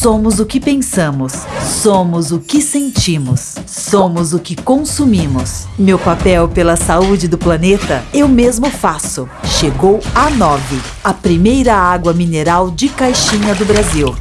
Somos o que pensamos, somos o que sentimos, somos o que consumimos. Meu papel pela saúde do planeta eu mesmo faço. Chegou a 9, a primeira água mineral de caixinha do Brasil.